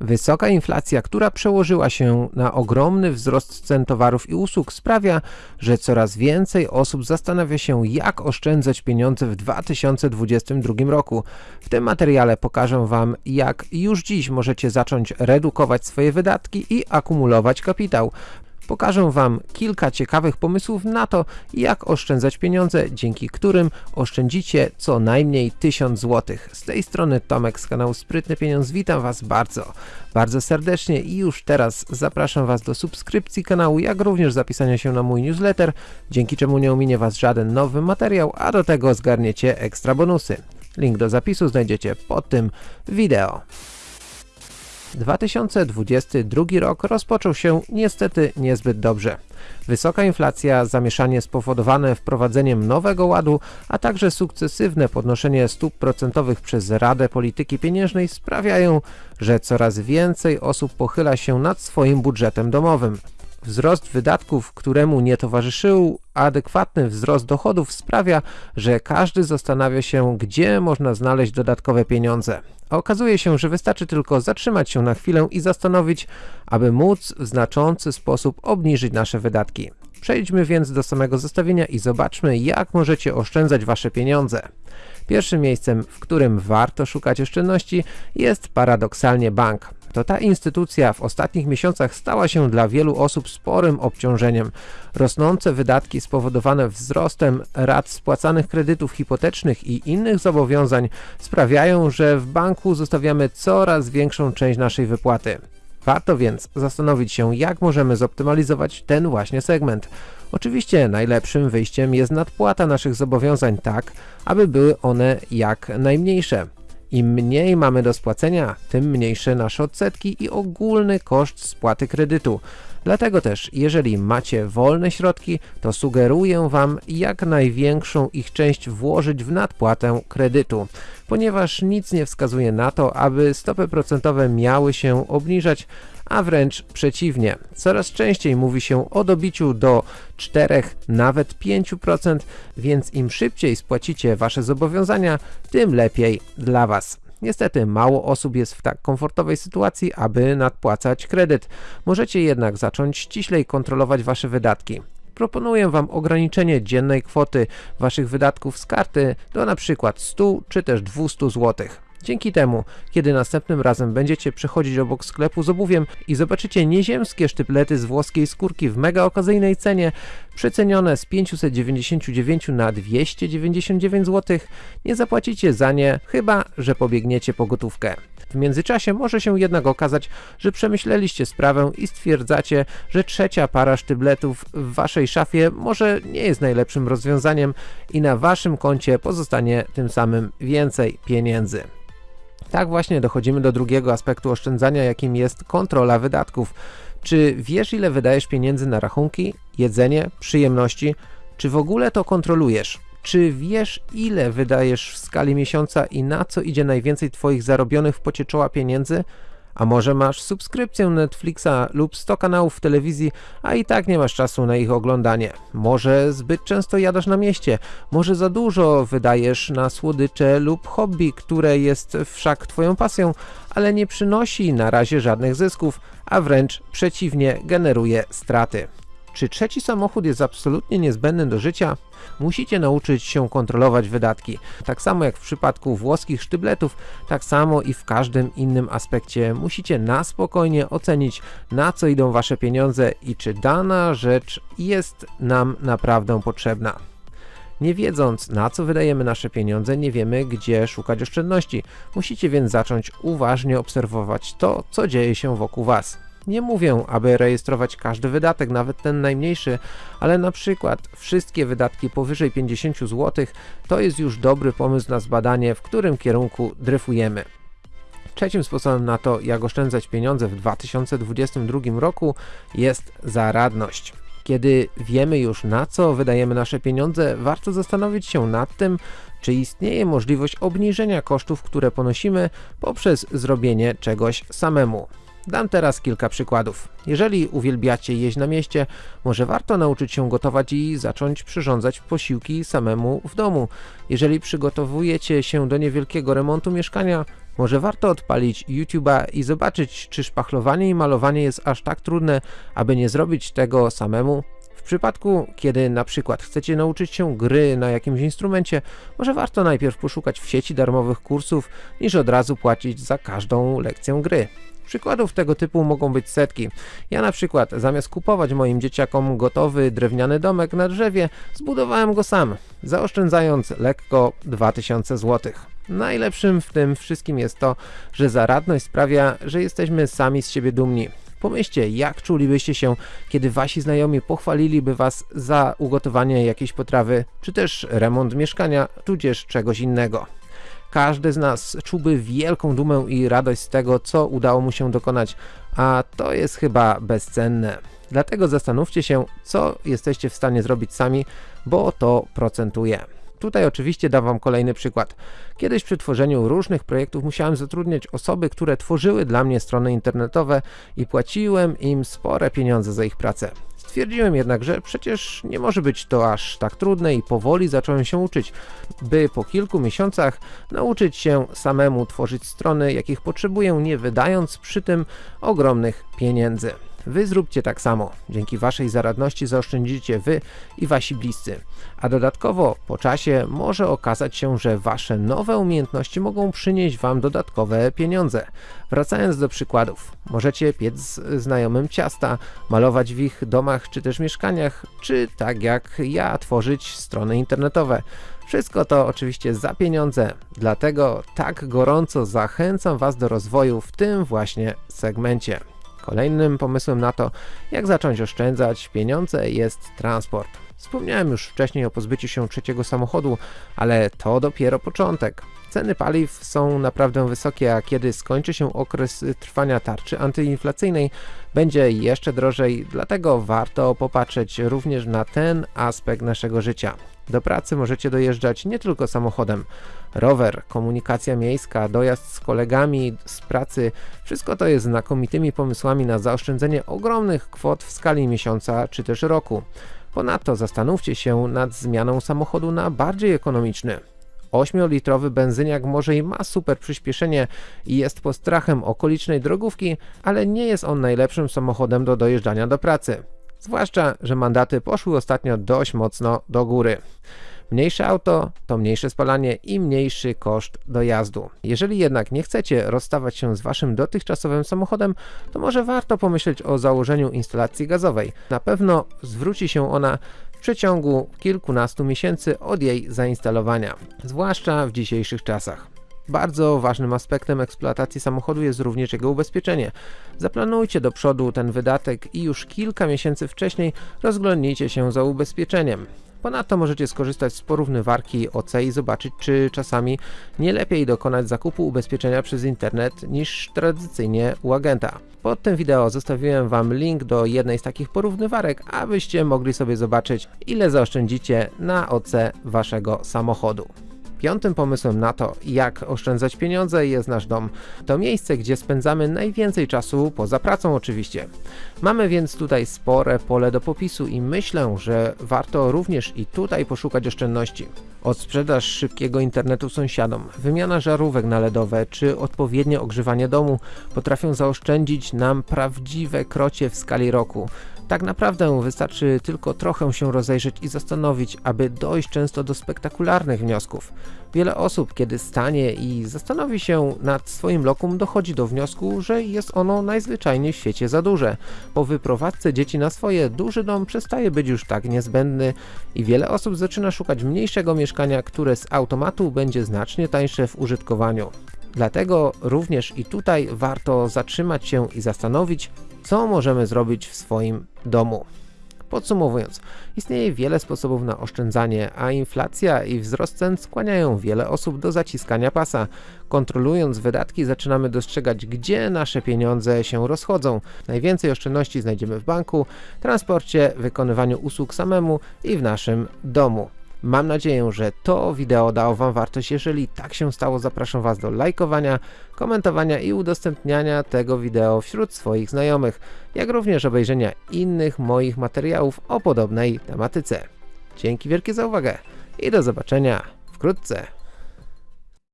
Wysoka inflacja, która przełożyła się na ogromny wzrost cen towarów i usług sprawia, że coraz więcej osób zastanawia się jak oszczędzać pieniądze w 2022 roku. W tym materiale pokażę Wam jak już dziś możecie zacząć redukować swoje wydatki i akumulować kapitał. Pokażę Wam kilka ciekawych pomysłów na to, jak oszczędzać pieniądze, dzięki którym oszczędzicie co najmniej 1000 zł. Z tej strony Tomek z kanału Sprytny Pieniądz, witam Was bardzo, bardzo serdecznie i już teraz zapraszam Was do subskrypcji kanału, jak również zapisania się na mój newsletter, dzięki czemu nie ominie Was żaden nowy materiał, a do tego zgarniecie ekstra bonusy. Link do zapisu znajdziecie pod tym wideo. 2022 rok rozpoczął się niestety niezbyt dobrze. Wysoka inflacja, zamieszanie spowodowane wprowadzeniem nowego ładu, a także sukcesywne podnoszenie stóp procentowych przez Radę Polityki Pieniężnej sprawiają, że coraz więcej osób pochyla się nad swoim budżetem domowym. Wzrost wydatków, któremu nie towarzyszył adekwatny wzrost dochodów sprawia, że każdy zastanawia się, gdzie można znaleźć dodatkowe pieniądze. Okazuje się, że wystarczy tylko zatrzymać się na chwilę i zastanowić, aby móc w znaczący sposób obniżyć nasze wydatki. Przejdźmy więc do samego zestawienia i zobaczmy, jak możecie oszczędzać wasze pieniądze. Pierwszym miejscem, w którym warto szukać oszczędności jest paradoksalnie bank to ta instytucja w ostatnich miesiącach stała się dla wielu osób sporym obciążeniem. Rosnące wydatki spowodowane wzrostem rat spłacanych kredytów hipotecznych i innych zobowiązań sprawiają, że w banku zostawiamy coraz większą część naszej wypłaty. Warto więc zastanowić się, jak możemy zoptymalizować ten właśnie segment. Oczywiście najlepszym wyjściem jest nadpłata naszych zobowiązań tak, aby były one jak najmniejsze. Im mniej mamy do spłacenia, tym mniejsze nasze odsetki i ogólny koszt spłaty kredytu. Dlatego też, jeżeli macie wolne środki, to sugeruję Wam jak największą ich część włożyć w nadpłatę kredytu, ponieważ nic nie wskazuje na to, aby stopy procentowe miały się obniżać, a wręcz przeciwnie. Coraz częściej mówi się o dobiciu do 4, nawet 5%, więc im szybciej spłacicie Wasze zobowiązania, tym lepiej dla Was. Niestety mało osób jest w tak komfortowej sytuacji, aby nadpłacać kredyt. Możecie jednak zacząć ściślej kontrolować Wasze wydatki. Proponuję Wam ograniczenie dziennej kwoty Waszych wydatków z karty do przykład 100 czy też 200 zł. Dzięki temu, kiedy następnym razem będziecie przechodzić obok sklepu z obuwiem i zobaczycie nieziemskie sztyplety z włoskiej skórki w mega okazyjnej cenie, przecenione z 599 na 299 zł, nie zapłacicie za nie, chyba że pobiegniecie po gotówkę. W międzyczasie może się jednak okazać, że przemyśleliście sprawę i stwierdzacie, że trzecia para sztybletów w waszej szafie może nie jest najlepszym rozwiązaniem i na waszym koncie pozostanie tym samym więcej pieniędzy. Tak właśnie dochodzimy do drugiego aspektu oszczędzania, jakim jest kontrola wydatków. Czy wiesz ile wydajesz pieniędzy na rachunki, jedzenie, przyjemności? Czy w ogóle to kontrolujesz? Czy wiesz ile wydajesz w skali miesiąca i na co idzie najwięcej twoich zarobionych w pocie czoła pieniędzy? A może masz subskrypcję Netflixa lub 100 kanałów w telewizji, a i tak nie masz czasu na ich oglądanie. Może zbyt często jadasz na mieście, może za dużo wydajesz na słodycze lub hobby, które jest wszak twoją pasją, ale nie przynosi na razie żadnych zysków, a wręcz przeciwnie generuje straty. Czy trzeci samochód jest absolutnie niezbędny do życia? Musicie nauczyć się kontrolować wydatki. Tak samo jak w przypadku włoskich sztybletów, tak samo i w każdym innym aspekcie musicie na spokojnie ocenić na co idą wasze pieniądze i czy dana rzecz jest nam naprawdę potrzebna. Nie wiedząc na co wydajemy nasze pieniądze, nie wiemy gdzie szukać oszczędności. Musicie więc zacząć uważnie obserwować to, co dzieje się wokół was. Nie mówię, aby rejestrować każdy wydatek, nawet ten najmniejszy, ale na przykład wszystkie wydatki powyżej 50 zł to jest już dobry pomysł na zbadanie, w którym kierunku dryfujemy. Trzecim sposobem na to, jak oszczędzać pieniądze w 2022 roku jest zaradność. Kiedy wiemy już na co wydajemy nasze pieniądze, warto zastanowić się nad tym, czy istnieje możliwość obniżenia kosztów, które ponosimy poprzez zrobienie czegoś samemu. Dam teraz kilka przykładów. Jeżeli uwielbiacie jeść na mieście, może warto nauczyć się gotować i zacząć przyrządzać posiłki samemu w domu. Jeżeli przygotowujecie się do niewielkiego remontu mieszkania, Może warto odpalić YouTube'a i zobaczyć, czy szpachlowanie i malowanie jest aż tak trudne, aby nie zrobić tego samemu? W przypadku, kiedy na przykład chcecie nauczyć się gry na jakimś instrumencie, może warto najpierw poszukać w sieci darmowych kursów, niż od razu płacić za każdą lekcję gry. Przykładów tego typu mogą być setki. Ja na przykład zamiast kupować moim dzieciakom gotowy drewniany domek na drzewie, zbudowałem go sam, zaoszczędzając lekko 2000 zł. Najlepszym w tym wszystkim jest to, że zaradność sprawia, że jesteśmy sami z siebie dumni. Pomyślcie, jak czulibyście się, kiedy wasi znajomi pochwaliliby was za ugotowanie jakiejś potrawy, czy też remont mieszkania, tudzież czegoś innego. Każdy z nas czułby wielką dumę i radość z tego, co udało mu się dokonać, a to jest chyba bezcenne. Dlatego zastanówcie się, co jesteście w stanie zrobić sami, bo to procentuje. Tutaj oczywiście dam wam kolejny przykład. Kiedyś przy tworzeniu różnych projektów musiałem zatrudniać osoby, które tworzyły dla mnie strony internetowe i płaciłem im spore pieniądze za ich pracę. Stwierdziłem jednak, że przecież nie może być to aż tak trudne i powoli zacząłem się uczyć, by po kilku miesiącach nauczyć się samemu tworzyć strony, jakich potrzebuję, nie wydając przy tym ogromnych pieniędzy. Wy zróbcie tak samo. Dzięki waszej zaradności zaoszczędzicie wy i wasi bliscy. A dodatkowo po czasie może okazać się, że wasze nowe umiejętności mogą przynieść wam dodatkowe pieniądze. Wracając do przykładów. Możecie piec znajomym ciasta, malować w ich domach czy też mieszkaniach, czy tak jak ja tworzyć strony internetowe. Wszystko to oczywiście za pieniądze, dlatego tak gorąco zachęcam Was do rozwoju w tym właśnie segmencie. Kolejnym pomysłem na to, jak zacząć oszczędzać pieniądze jest transport. Wspomniałem już wcześniej o pozbyciu się trzeciego samochodu, ale to dopiero początek. Ceny paliw są naprawdę wysokie, a kiedy skończy się okres trwania tarczy antyinflacyjnej, będzie jeszcze drożej, dlatego warto popatrzeć również na ten aspekt naszego życia. Do pracy możecie dojeżdżać nie tylko samochodem. Rower, komunikacja miejska, dojazd z kolegami z pracy, wszystko to jest znakomitymi pomysłami na zaoszczędzenie ogromnych kwot w skali miesiąca czy też roku. Ponadto zastanówcie się nad zmianą samochodu na bardziej ekonomiczny. 8-litrowy benzyniak może i ma super przyspieszenie i jest postrachem okolicznej drogówki, ale nie jest on najlepszym samochodem do dojeżdżania do pracy. Zwłaszcza, że mandaty poszły ostatnio dość mocno do góry. Mniejsze auto to mniejsze spalanie i mniejszy koszt dojazdu. Jeżeli jednak nie chcecie rozstawać się z waszym dotychczasowym samochodem, to może warto pomyśleć o założeniu instalacji gazowej. Na pewno zwróci się ona w przeciągu kilkunastu miesięcy od jej zainstalowania, zwłaszcza w dzisiejszych czasach. Bardzo ważnym aspektem eksploatacji samochodu jest również jego ubezpieczenie. Zaplanujcie do przodu ten wydatek i już kilka miesięcy wcześniej rozglądnijcie się za ubezpieczeniem. Ponadto możecie skorzystać z porównywarki OC i zobaczyć, czy czasami nie lepiej dokonać zakupu ubezpieczenia przez internet niż tradycyjnie u agenta. Pod tym wideo zostawiłem Wam link do jednej z takich porównywarek, abyście mogli sobie zobaczyć, ile zaoszczędzicie na OC Waszego samochodu. Piątym pomysłem na to, jak oszczędzać pieniądze jest nasz dom. To miejsce, gdzie spędzamy najwięcej czasu, poza pracą oczywiście. Mamy więc tutaj spore pole do popisu i myślę, że warto również i tutaj poszukać oszczędności. Od sprzedaż szybkiego internetu sąsiadom, wymiana żarówek na LEDowe czy odpowiednie ogrzewanie domu potrafią zaoszczędzić nam prawdziwe krocie w skali roku. Tak naprawdę wystarczy tylko trochę się rozejrzeć i zastanowić, aby dojść często do spektakularnych wniosków. Wiele osób, kiedy stanie i zastanowi się nad swoim lokum, dochodzi do wniosku, że jest ono najzwyczajniej w świecie za duże. Po wyprowadzce dzieci na swoje, duży dom przestaje być już tak niezbędny i wiele osób zaczyna szukać mniejszego mieszkania, które z automatu będzie znacznie tańsze w użytkowaniu. Dlatego również i tutaj warto zatrzymać się i zastanowić, co możemy zrobić w swoim domu. Podsumowując, istnieje wiele sposobów na oszczędzanie, a inflacja i wzrost cen skłaniają wiele osób do zaciskania pasa. Kontrolując wydatki zaczynamy dostrzegać, gdzie nasze pieniądze się rozchodzą. Najwięcej oszczędności znajdziemy w banku, transporcie, wykonywaniu usług samemu i w naszym domu. Mam nadzieję, że to wideo dało Wam wartość. Jeżeli tak się stało, zapraszam Was do lajkowania, komentowania i udostępniania tego wideo wśród swoich znajomych, jak również obejrzenia innych moich materiałów o podobnej tematyce. Dzięki wielkie za uwagę i do zobaczenia wkrótce.